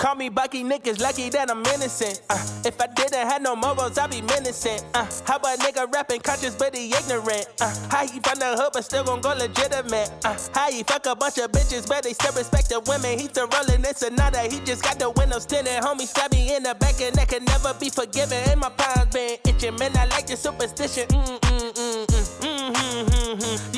Call me Bucky, niggas lucky that I'm innocent. Uh, if I didn't have no morals, I'd be menacing. Uh, how a nigga rapping conscious but he ignorant? Uh, how he from the hood but still gon' go legitimate? Uh, how he fuck a bunch of bitches but they still respect the women? He still rolling this Sonata, he just got the windows tinted. Homie stab me in the back and that can never be forgiven. And my palms been itching, man. I like the superstition. Mm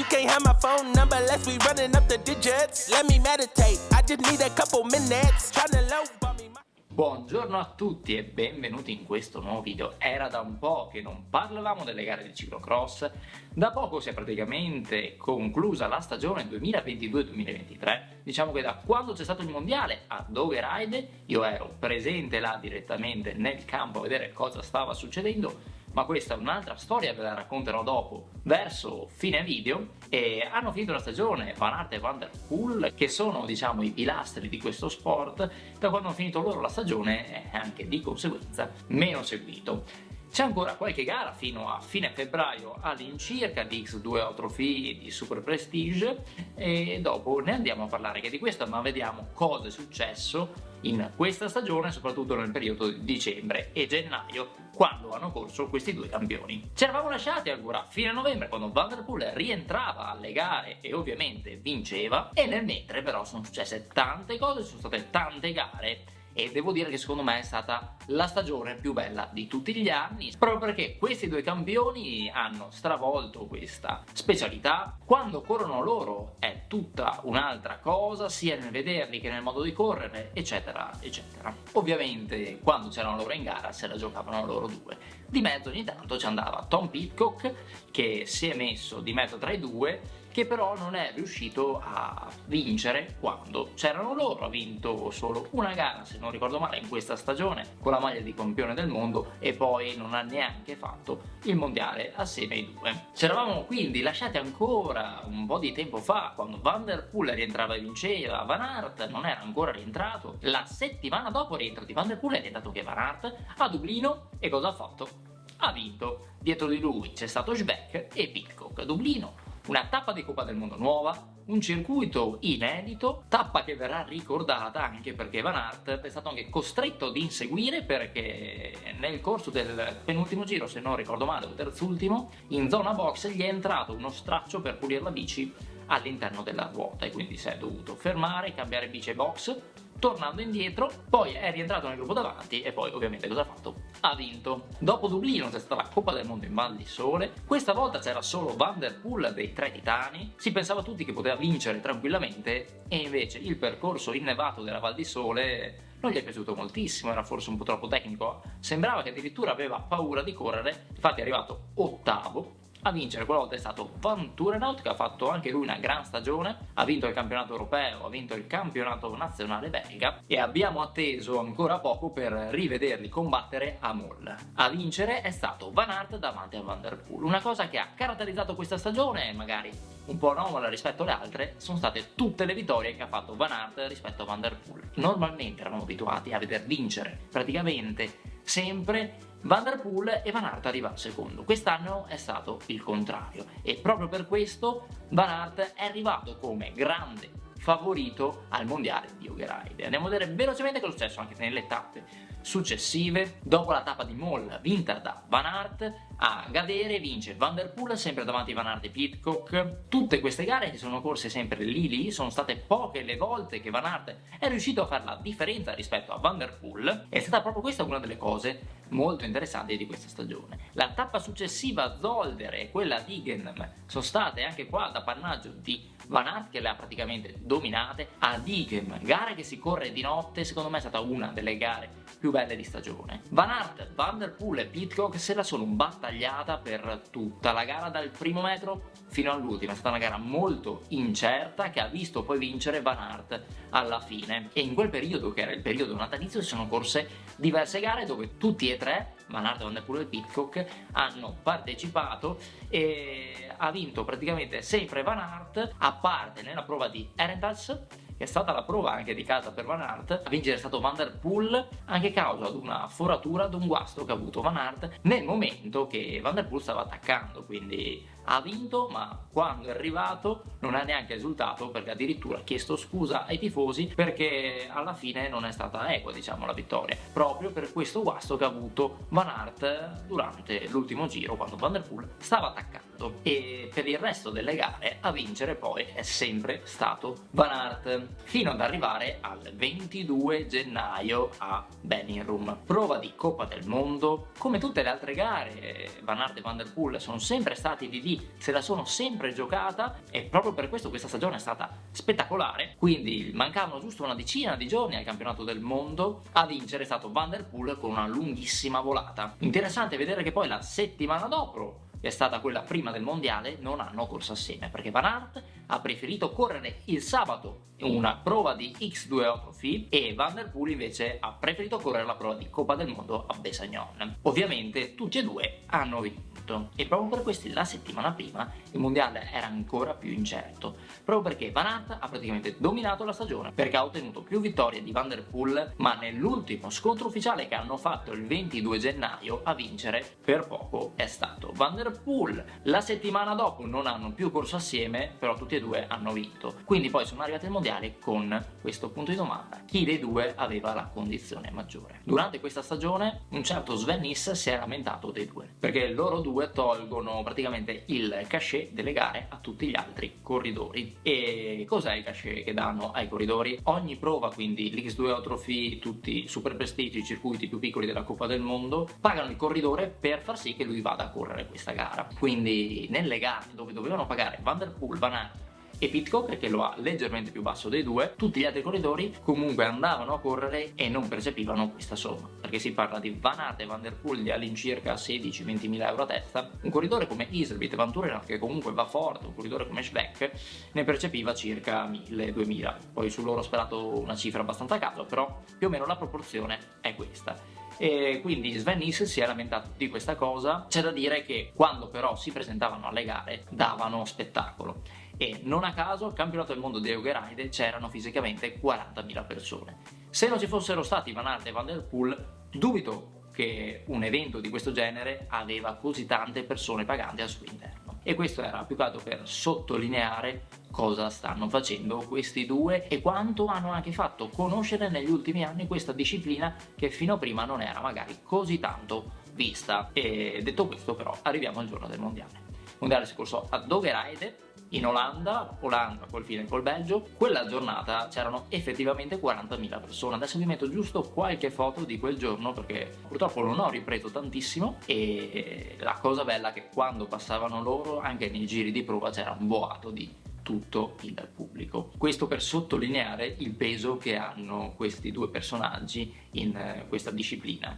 You can't have my phone number unless we running up the digits. Let me meditate. I just need a couple minutes. Tryna low me. Buongiorno a tutti e benvenuti in questo nuovo video. Era da un po' che non parlavamo delle gare di ciclocross, da poco si è praticamente conclusa la stagione 2022-2023, diciamo che da quando c'è stato il mondiale a Dove Ride io ero presente là direttamente nel campo a vedere cosa stava succedendo ma questa è un'altra storia, ve la racconterò dopo, verso fine video, e hanno finito la stagione Van Aert e Van Der Poel, che sono, diciamo, i pilastri di questo sport, da quando hanno finito loro la stagione è anche di conseguenza meno seguito. C'è ancora qualche gara fino a fine febbraio all'incirca di X2 Trophy e di Super Prestige e dopo ne andiamo a parlare che di questo, ma vediamo cosa è successo in questa stagione, soprattutto nel periodo di dicembre e gennaio, quando hanno corso questi due campioni. Ci eravamo lasciati ancora a fine novembre quando Van Der Poel rientrava alle gare e ovviamente vinceva e nel mentre però sono successe tante cose, sono state tante gare e devo dire che secondo me è stata la stagione più bella di tutti gli anni proprio perché questi due campioni hanno stravolto questa specialità. Quando corrono loro è tutta un'altra cosa sia nel vederli che nel modo di correre eccetera eccetera. Ovviamente quando c'erano loro in gara se la giocavano loro due. Di mezzo ogni tanto ci andava Tom Pitcock che si è messo di mezzo tra i due che però non è riuscito a vincere quando c'erano loro, ha vinto solo una gara se non ricordo male in questa stagione con la maglia di campione del mondo e poi non ha neanche fatto il mondiale assieme ai due. Ci eravamo quindi lasciati ancora un po' di tempo fa quando Van Der Poel rientrava e vinceva, Van Aert non era ancora rientrato, la settimana dopo rientro di Van Der Poel è rientrato che Van Aert a Dublino e cosa ha fatto? Ha vinto. Dietro di lui c'è stato Schbeck e Pitcock Dublino una tappa di Coppa del Mondo nuova, un circuito inedito, tappa che verrà ricordata anche perché Van Aert è stato anche costretto ad inseguire perché nel corso del penultimo giro, se non ricordo male, o terzultimo, in zona box gli è entrato uno straccio per pulire la bici all'interno della ruota e quindi si è dovuto fermare, cambiare bici box, tornando indietro, poi è rientrato nel gruppo davanti e poi ovviamente cosa ha fatto? Ha vinto. Dopo Dublino c'è stata la Coppa del Mondo in Val di Sole, questa volta c'era solo Van Der Poel dei tre titani, si pensava tutti che poteva vincere tranquillamente e invece il percorso innevato della Val di Sole non gli è piaciuto moltissimo, era forse un po' troppo tecnico, sembrava che addirittura aveva paura di correre, infatti è arrivato ottavo, a vincere quella volta è stato Van Turenhout che ha fatto anche lui una gran stagione, ha vinto il campionato europeo, ha vinto il campionato nazionale belga e abbiamo atteso ancora poco per rivederli combattere a Moll. A vincere è stato Van Aert davanti a Van Der Poel, una cosa che ha caratterizzato questa stagione, magari un po' anomala rispetto alle altre, sono state tutte le vittorie che ha fatto Van Aert rispetto a Van Der Poel. Normalmente eravamo abituati a veder vincere praticamente sempre Van Der e Van Aert arriva secondo. Quest'anno è stato il contrario e proprio per questo Van Aert è arrivato come grande favorito al mondiale di Yogeride. Andiamo a vedere velocemente cosa è successo anche nelle tappe successive. Dopo la tappa di Moll vinta da Van Aert, a Gadere vince Van Der Poel sempre davanti a Van Aert e Pitcock. Tutte queste gare che sono corse sempre lì lì, sono state poche le volte che Van Aert è riuscito a fare la differenza rispetto a Van Der Poel. È stata proprio questa una delle cose molto interessanti di questa stagione. La tappa successiva Zolder e quella di Gennem sono state anche qua da pannaggio di Van Aert che le ha praticamente dominate. A Digem, gara che si corre di notte, secondo me è stata una delle gare più belle di stagione. Van Aert, Van Der Poel e Pitcock se la sono battagliata per tutta la gara dal primo metro fino all'ultima, è stata una gara molto incerta che ha visto poi vincere Van Aert alla fine e in quel periodo che era il periodo natalizio si sono corse diverse gare dove tutti e tre Van Poel e Pitcock hanno partecipato e ha vinto praticamente sempre Van Aert a parte nella prova di Erentals che è stata la prova anche di casa per Van Aert, a vincere è stato Van Der Poel anche a causa di una foratura, di un guasto che ha avuto Van Aert nel momento che Van Der Poel stava attaccando, quindi ha vinto ma quando è arrivato non ha neanche esultato perché addirittura ha chiesto scusa ai tifosi perché alla fine non è stata equa diciamo la vittoria. Proprio per questo guasto che ha avuto Van Aert durante l'ultimo giro quando Van Der Poel stava attaccando. E per il resto delle gare a vincere poi è sempre stato Van Aert fino ad arrivare al 22 gennaio a Benninrum prova di Coppa del Mondo. Come tutte le altre gare Van Aert e Van Der Poel sono sempre stati di lì se la sono sempre giocata e proprio per questo questa stagione è stata spettacolare quindi mancavano giusto una decina di giorni al campionato del mondo a vincere è stato Van Der Poel con una lunghissima volata interessante vedere che poi la settimana dopo che è stata quella prima del mondiale, non hanno corso assieme perché Van Aert ha preferito correre il sabato una prova di X2 Trophy e Van Der Poel invece ha preferito correre la prova di Coppa del Mondo a Besagnon. Ovviamente tutti e due hanno vinto e proprio per questo la settimana prima il mondiale era ancora più incerto, proprio perché Van Aert ha praticamente dominato la stagione perché ha ottenuto più vittorie di Van Der Poel ma nell'ultimo scontro ufficiale che hanno fatto il 22 gennaio a vincere per poco è stato Van Der Poel. La settimana dopo non hanno più corso assieme però tutti e due hanno vinto, quindi poi sono arrivati al mondiale con questo punto di domanda, chi dei due aveva la condizione maggiore? Durante questa stagione un certo Sven Nys si è lamentato dei due perché loro due 2 tolgono praticamente il cachet delle gare a tutti gli altri corridori. E cos'è il cachet che danno ai corridori? Ogni prova, quindi l'X2 Trophy, tutti i super prestiggi, i circuiti più piccoli della Coppa del Mondo, pagano il corridore per far sì che lui vada a correre questa gara. Quindi nelle gare dove dovevano pagare Van Der Poel, Van Aert e Pitcock che lo ha leggermente più basso dei due, tutti gli altri corridori comunque andavano a correre e non percepivano questa somma, perché si parla di Van Aert e Van Der Poel di all'incirca 16-20 mila euro a testa, un corridore come Iservit e Van Turenhoff che comunque va forte, un corridore come Schweck ne percepiva circa 1000-2000, poi su loro ho sperato una cifra abbastanza a caso, però più o meno la proporzione è questa. E quindi Sven Nys si è lamentato di questa cosa. C'è da dire che quando però si presentavano alle gare davano spettacolo e non a caso al campionato del mondo di Eugeride c'erano fisicamente 40.000 persone. Se non ci fossero stati Van Aert e Van Der Poel, dubito che un evento di questo genere aveva così tante persone paganti al suo interno. E questo era più che altro per sottolineare cosa stanno facendo questi due e quanto hanno anche fatto conoscere negli ultimi anni questa disciplina che fino a prima non era magari così tanto vista. E detto questo però arriviamo al giorno del mondiale. Il mondiale si corso a Dogeride in Olanda, Olanda col fine col Belgio, quella giornata c'erano effettivamente 40.000 persone. Adesso vi metto giusto qualche foto di quel giorno perché purtroppo non ho ripreso tantissimo e la cosa bella è che quando passavano loro anche nei giri di prova c'era un boato di tutto il pubblico. Questo per sottolineare il peso che hanno questi due personaggi in eh, questa disciplina.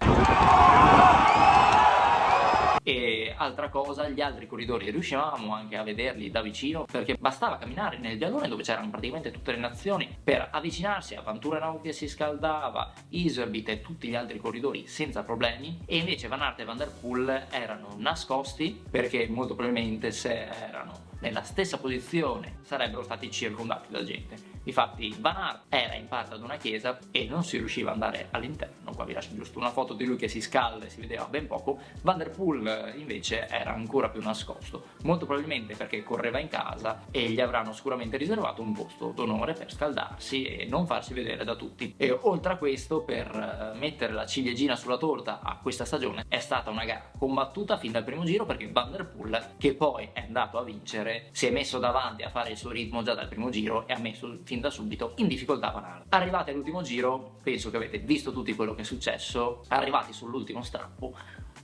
E altra cosa, gli altri corridori riuscivamo anche a vederli da vicino perché bastava camminare nel vialone dove c'erano praticamente tutte le nazioni per avvicinarsi a Vanturenau che si scaldava, Iserbit e tutti gli altri corridori senza problemi. E invece Van Aert e Van Der Poel erano nascosti perché molto probabilmente se erano nella stessa posizione sarebbero stati circondati da gente. Infatti Van Aert era in parte ad una chiesa e non si riusciva ad andare all'interno, qua vi lascio giusto una foto di lui che si scalda e si vedeva ben poco, Van Der Poel invece era ancora più nascosto, molto probabilmente perché correva in casa e gli avranno sicuramente riservato un posto d'onore per scaldarsi e non farsi vedere da tutti. E oltre a questo, per eh, mettere la ciliegina sulla torta a questa stagione, è stata una gara combattuta fin dal primo giro perché Van Der Poel, che poi è andato a vincere, si è messo davanti a fare il suo ritmo già dal primo giro e ha messo fin da subito in difficoltà Van. Arrivati all'ultimo giro, penso che avete visto tutti quello che è successo, arrivati sull'ultimo strappo,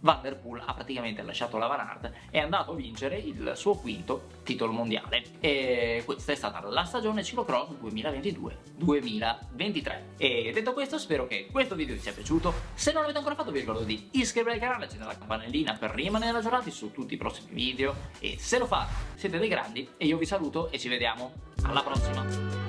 Van Der Poel ha praticamente lasciato la Van Aert e è andato a vincere il suo quinto titolo mondiale. E questa è stata la stagione ciclocross 2022-2023 e detto questo spero che questo video vi sia piaciuto. Se non l'avete ancora fatto vi ricordo di iscrivervi al canale accendere la campanellina per rimanere aggiornati su tutti i prossimi video. E se lo fate siete dei grandi e io vi saluto e ci vediamo. Alla prossima